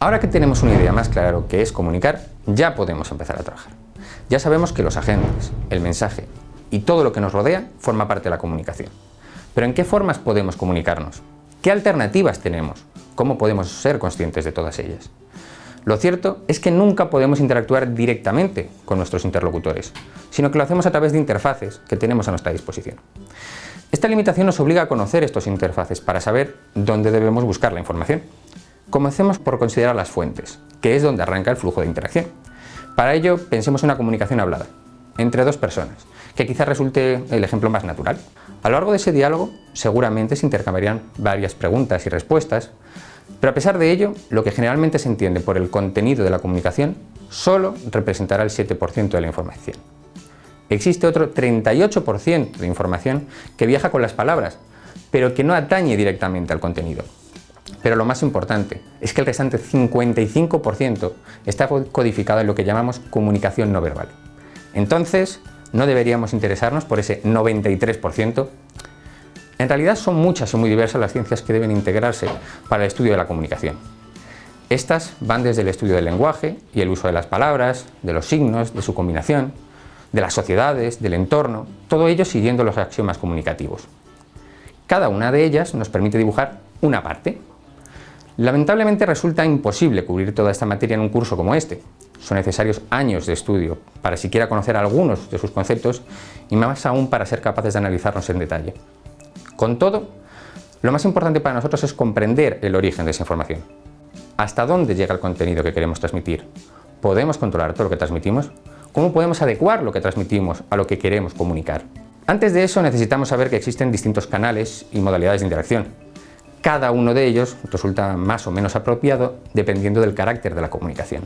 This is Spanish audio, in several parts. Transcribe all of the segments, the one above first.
Ahora que tenemos una idea más clara de lo que es comunicar, ya podemos empezar a trabajar. Ya sabemos que los agentes, el mensaje y todo lo que nos rodea forma parte de la comunicación. Pero ¿en qué formas podemos comunicarnos? ¿Qué alternativas tenemos? ¿Cómo podemos ser conscientes de todas ellas? Lo cierto es que nunca podemos interactuar directamente con nuestros interlocutores, sino que lo hacemos a través de interfaces que tenemos a nuestra disposición. Esta limitación nos obliga a conocer estos interfaces para saber dónde debemos buscar la información. Comencemos por considerar las fuentes, que es donde arranca el flujo de interacción. Para ello, pensemos en una comunicación hablada, entre dos personas, que quizás resulte el ejemplo más natural. A lo largo de ese diálogo, seguramente se intercambiarían varias preguntas y respuestas, pero a pesar de ello, lo que generalmente se entiende por el contenido de la comunicación solo representará el 7% de la información. Existe otro 38% de información que viaja con las palabras, pero que no atañe directamente al contenido. Pero lo más importante es que el restante 55% está codificado en lo que llamamos comunicación no verbal. Entonces, ¿no deberíamos interesarnos por ese 93%? En realidad son muchas y muy diversas las ciencias que deben integrarse para el estudio de la comunicación. Estas van desde el estudio del lenguaje y el uso de las palabras, de los signos, de su combinación, de las sociedades, del entorno, todo ello siguiendo los axiomas comunicativos. Cada una de ellas nos permite dibujar una parte. Lamentablemente resulta imposible cubrir toda esta materia en un curso como este. Son necesarios años de estudio para siquiera conocer algunos de sus conceptos y más aún para ser capaces de analizarlos en detalle. Con todo, lo más importante para nosotros es comprender el origen de esa información. ¿Hasta dónde llega el contenido que queremos transmitir? ¿Podemos controlar todo lo que transmitimos? ¿Cómo podemos adecuar lo que transmitimos a lo que queremos comunicar? Antes de eso necesitamos saber que existen distintos canales y modalidades de interacción. Cada uno de ellos resulta más o menos apropiado dependiendo del carácter de la comunicación.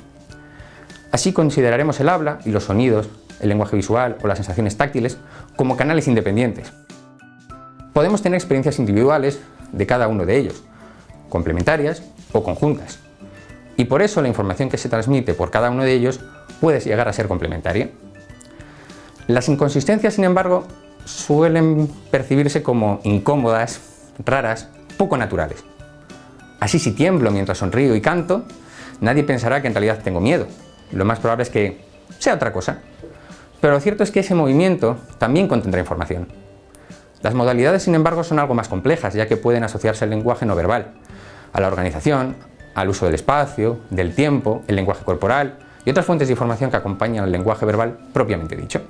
Así consideraremos el habla y los sonidos, el lenguaje visual o las sensaciones táctiles como canales independientes. Podemos tener experiencias individuales de cada uno de ellos, complementarias o conjuntas. Y por eso la información que se transmite por cada uno de ellos puede llegar a ser complementaria. Las inconsistencias, sin embargo, suelen percibirse como incómodas, raras, poco naturales. Así si tiemblo mientras sonrío y canto, nadie pensará que en realidad tengo miedo. Lo más probable es que sea otra cosa. Pero lo cierto es que ese movimiento también contendrá información. Las modalidades, sin embargo, son algo más complejas, ya que pueden asociarse al lenguaje no verbal, a la organización, al uso del espacio, del tiempo, el lenguaje corporal, y otras fuentes de información que acompañan al lenguaje verbal propiamente dicho.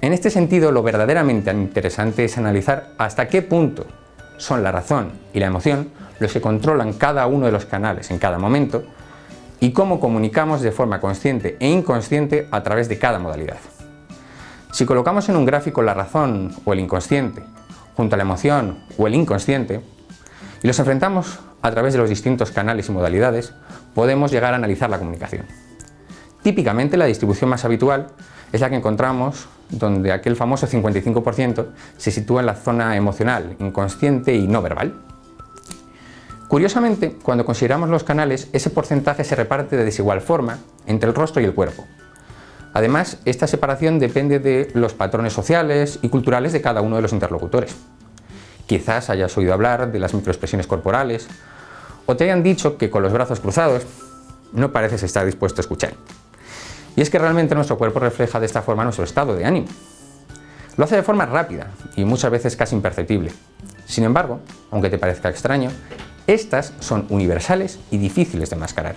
En este sentido, lo verdaderamente interesante es analizar hasta qué punto son la razón y la emoción los que controlan cada uno de los canales en cada momento y cómo comunicamos de forma consciente e inconsciente a través de cada modalidad. Si colocamos en un gráfico la razón o el inconsciente junto a la emoción o el inconsciente y los enfrentamos a través de los distintos canales y modalidades, podemos llegar a analizar la comunicación. Típicamente la distribución más habitual es la que encontramos donde aquel famoso 55% se sitúa en la zona emocional, inconsciente y no verbal. Curiosamente, cuando consideramos los canales, ese porcentaje se reparte de desigual forma entre el rostro y el cuerpo. Además, esta separación depende de los patrones sociales y culturales de cada uno de los interlocutores. Quizás hayas oído hablar de las microexpresiones corporales o te hayan dicho que con los brazos cruzados no pareces estar dispuesto a escuchar. Y es que realmente nuestro cuerpo refleja de esta forma nuestro estado de ánimo. Lo hace de forma rápida y muchas veces casi imperceptible. Sin embargo, aunque te parezca extraño, estas son universales y difíciles de mascarar.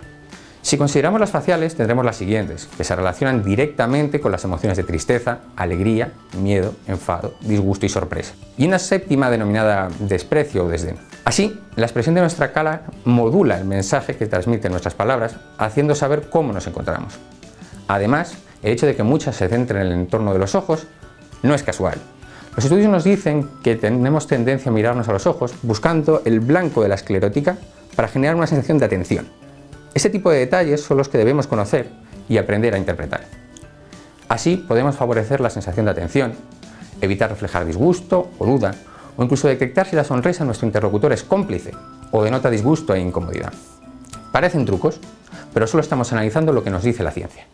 Si consideramos las faciales, tendremos las siguientes, que se relacionan directamente con las emociones de tristeza, alegría, miedo, enfado, disgusto y sorpresa. Y una séptima denominada desprecio o desdén. Así, la expresión de nuestra cara modula el mensaje que transmiten nuestras palabras, haciendo saber cómo nos encontramos. Además, el hecho de que muchas se centren en el entorno de los ojos no es casual. Los estudios nos dicen que tenemos tendencia a mirarnos a los ojos buscando el blanco de la esclerótica para generar una sensación de atención. Ese tipo de detalles son los que debemos conocer y aprender a interpretar. Así podemos favorecer la sensación de atención, evitar reflejar disgusto o duda, o incluso detectar si la sonrisa de nuestro interlocutor es cómplice o denota disgusto e incomodidad. Parecen trucos, pero solo estamos analizando lo que nos dice la ciencia.